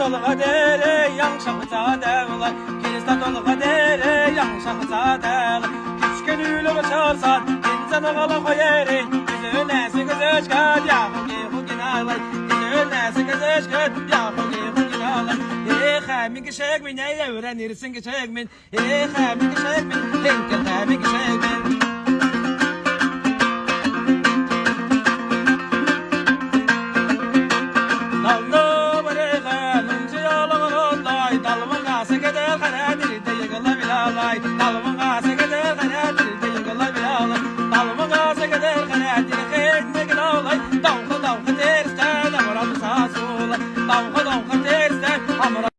dolğa dere yangşaq zadəvlar Kirista dolğa dere yangşaq zadəvlar Küçkən ülüq çalsan İnsan ağala qoyəri Üzün nəsi qızışqat Yaxı gexu ginalar Üzün nəsi qızışqat Yaxı gexu ginalar Ey xəmin qışıq min Ey öyrənirsin qışıq min Ey xəmin qışıq min Linkən xəmin qışıq min Allah Davga davga dersen hamra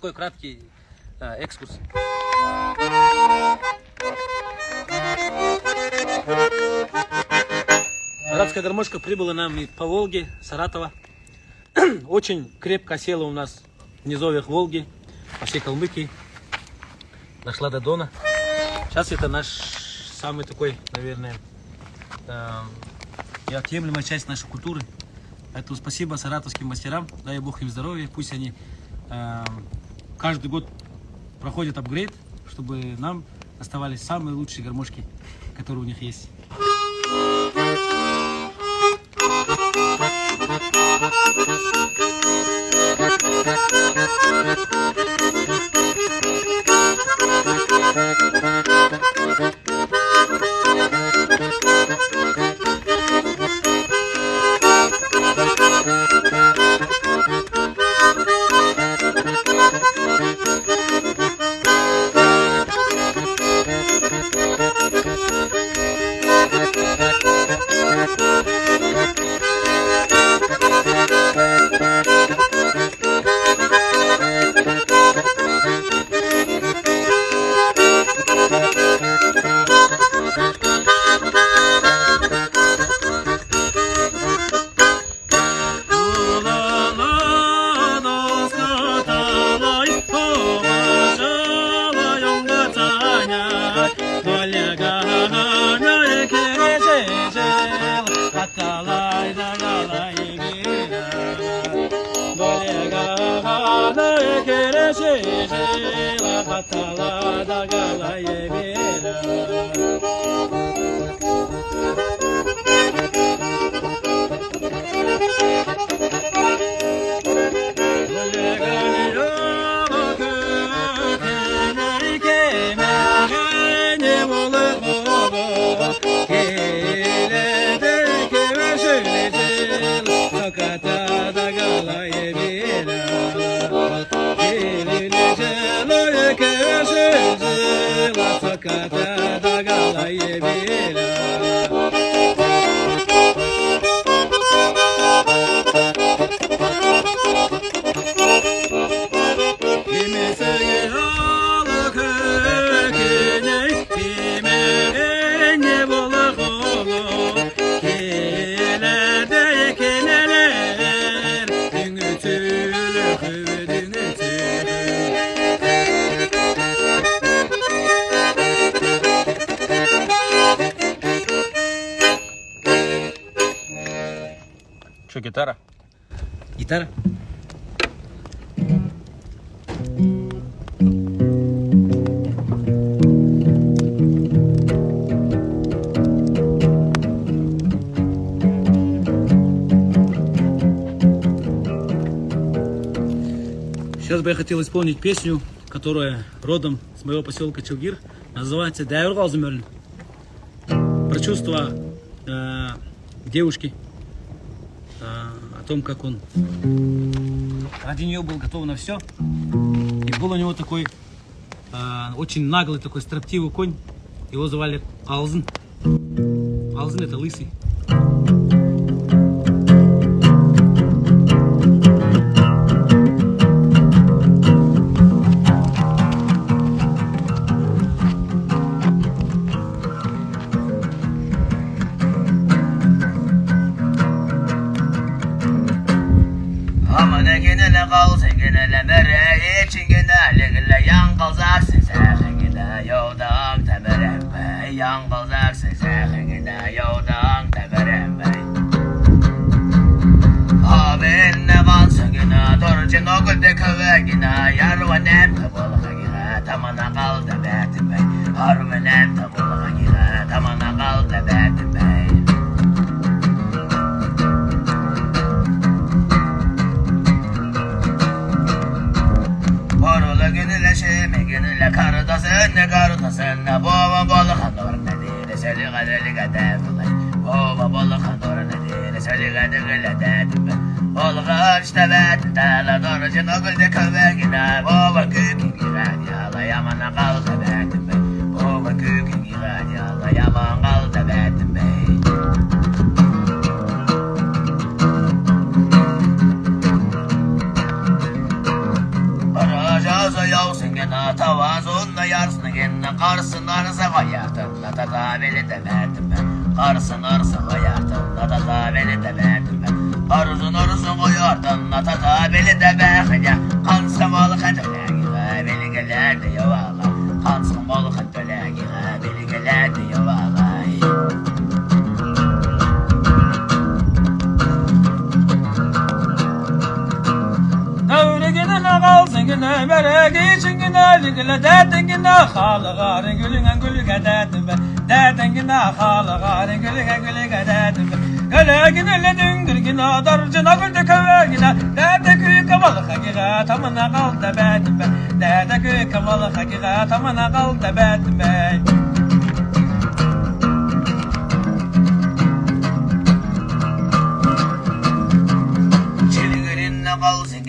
Такой краткий э, экскурс. Братская гармошка прибыла нам по Волге, Саратова. Очень крепко села у нас в низовьях Волги, по всей Калмыкии. Дошла до Дона. Сейчас это наш самый такой, наверное, э, неотъемлемая часть нашей культуры. Поэтому спасибо саратовским мастерам, дай бог им здоровья, пусть они э, каждый год проходят апгрейд, чтобы нам оставались самые лучшие гармошки, которые у них есть. Okay. Что, гитара? Гитара? Сейчас бы я хотел исполнить песню, которая родом с моего поселка Челгир. Называется «Дайвер Галзумерлин». Про чувства э, девушки, том, как он ради нее был готов на все. И был у него такой э, очень наглый, такой строптивый конь. Его звали Алзен. Алзен это лысый. Çingene bere çingene legele yan kazarsın Sehine yoldan teberem bey Yan kazarsın sehine yoldan teberem bey Abin ne bansın gine Dorcun okul de köve gine Yarvanem tabalığa gine Tamana kal da betim bey Harvenem tabalığa gine Tamana kal da betim bey mi gönülle karıdasın ne karıdasın ne baba balık hanor ne diye ne söyle galeri gade baba balık hanor ne diye ne söyle gade gele de işte ben tala doğrucu nogulde köve gider. Baba kükü girer yala yamana kaldı be tübe baba kükü girer yala yaman kaldı be tübe gene tavazunla yarsın gene Karsın arsa hayatında da tabeli de verdim ben. Karsın arsa hayatında da tabeli de verdim ben. Arzun arzun koyardın da tabeli de verdim Kansın balık etölegi beli gelerdi yavala Kansın balık etölegi kalsın güne berek için güne Ligile derdin güne halıgarın gülüne gülüge derdin be Derdin güne halıgarın gülüge gülüge derdin be. Göle gidile düngür güne darcına güldü köve güne Derde köyü kamalı hakika tamına kal da bedin be. Derde köyü kamalı hakika tamına kal da bedin be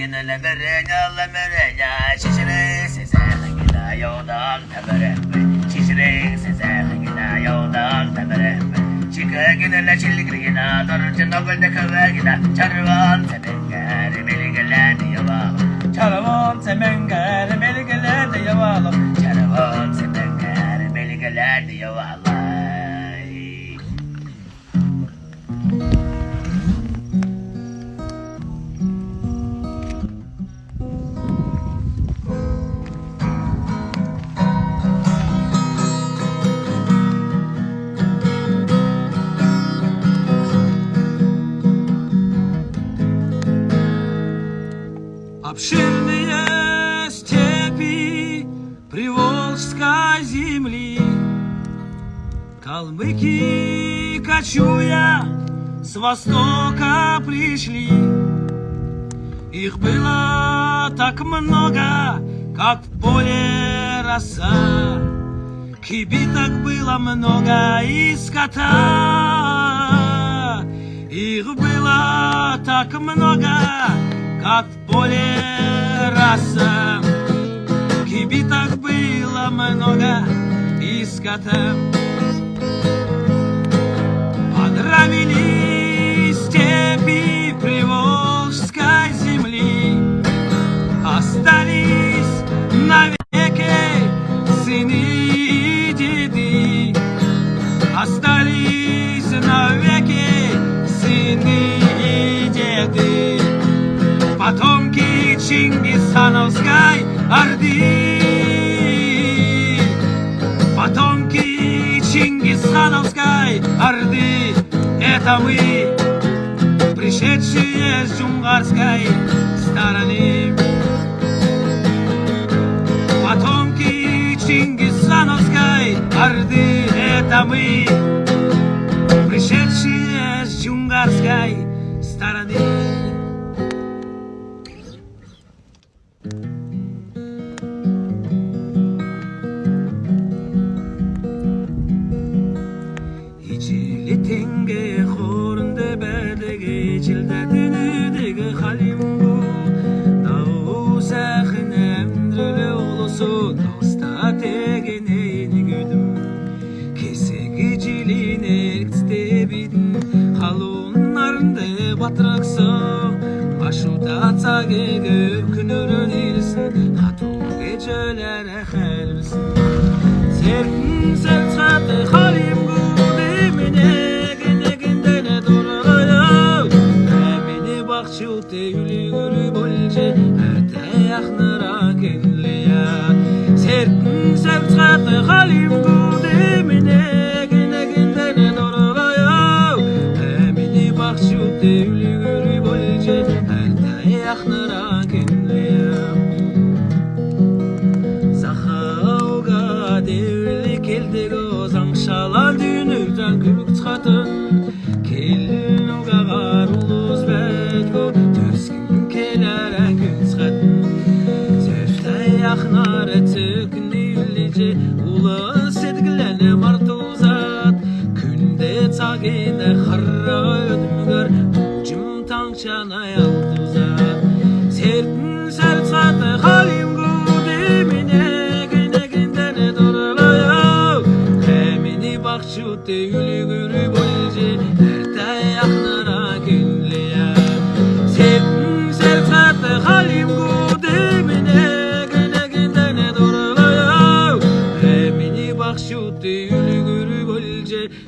gene la merena la merena şişire sese gida yoldan tebere şişire sese gida yoldan tebere çıkı gene la çillik gina dorunca nogolde kave gida çarvan semenger belgelen yaval çarvan semenger belgelen yaval çarvan semenger belgelen yaval Thank you. Калмыки, кочуя, с востока пришли. Их было так много, как в поле роса. Кибиток было много и скота. Их было так много, как в поле роса. Кибиток было много и скота. Подравили степи приволжской земли, Остались навеки сыны и деды, Остались навеки сыны и деды, Потомки Чингисхановской Орды. Потомки Чингисхановской Орды Это мы, пришедшие с джунгарской стороны. Потомки Чингисхановской Орды Это мы, пришедшие с джунгарской стороны atraqsam ashudacagegu kunuru келдегі озаң шала дүйнөлдөн күбүк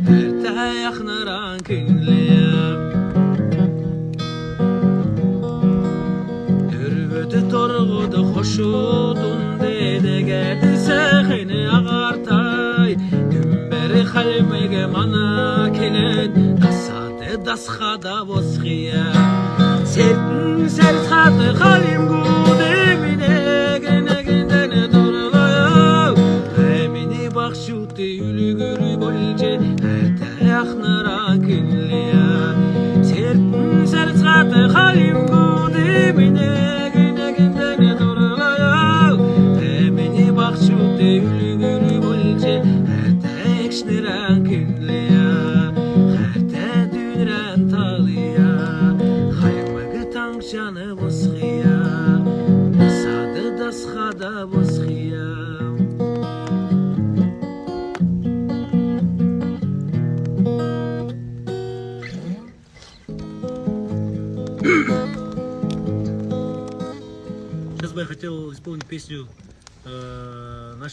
ارtax narankynlem Dürwüde torguda hoşudun dede geldi sehini ağartay. Dümberi halmege mana kelen Kasade dasxada vosxiya Sertin serxadı halim gur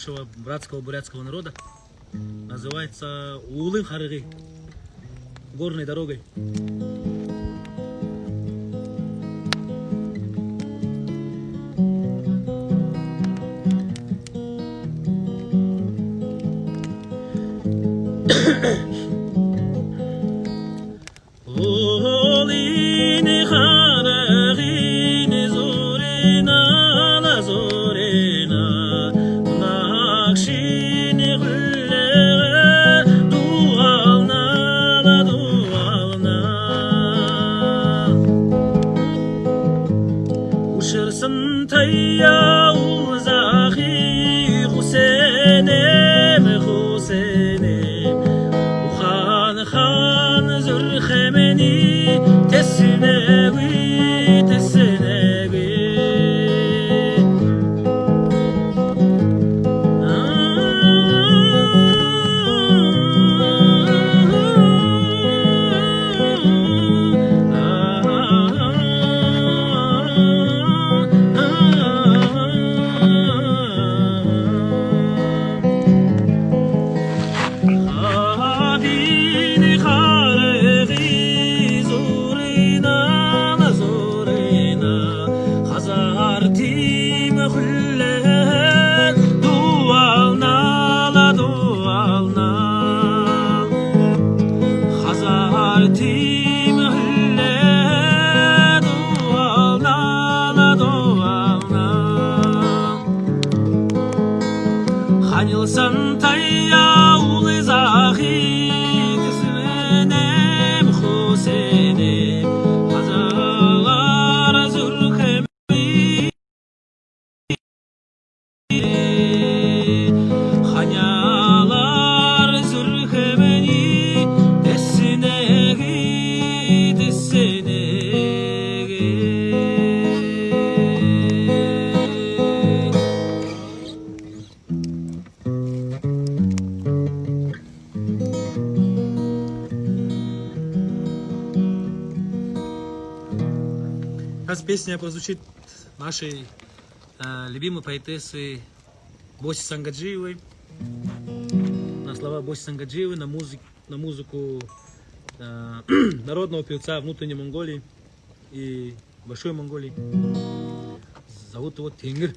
нашего братского бурятского народа. Называется Улын Харыгы. Горной дорогой. Олины Сейчас песня прозвучит нашей э, любимой поэтессы Боси Сангаджиевой. На слова Боси Сангаджиевой, на, музык, на музыку э, народного певца внутренней Монголии и Большой Монголии. Зовут его Тенгир.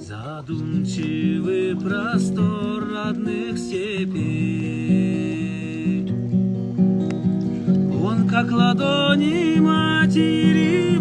Задумчивый простор родных степей Он как ладони матери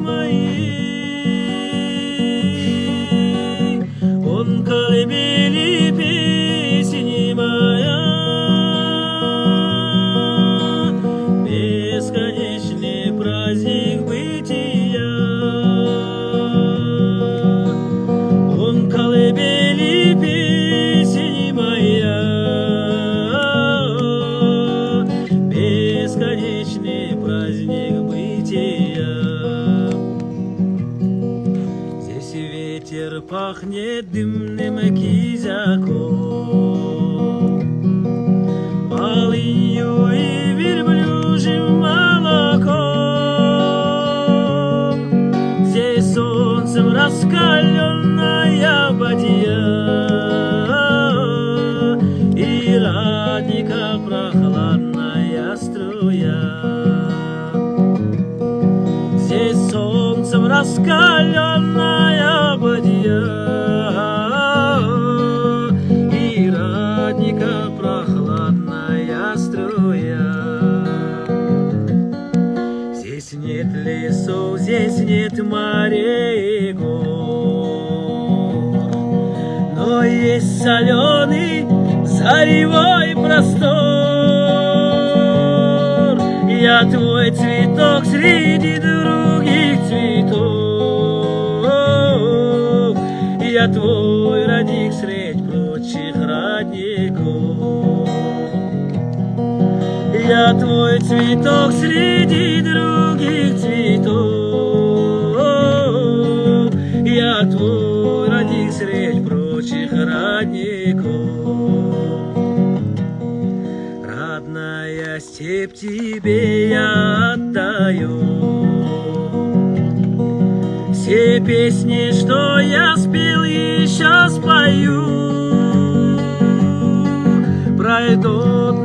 раскаленная бадья И радника прохладная струя. Здесь солнцем раскаленная бадья И радника прохладная струя. Здесь нет лесов, здесь нет морей Но есть соленый заревой простор. Я твой цветок среди других цветов, Я твой родник средь прочих родников. Я твой цветок среди тебе я отдаю. Все песни, что я спел, еще спою. Пройдут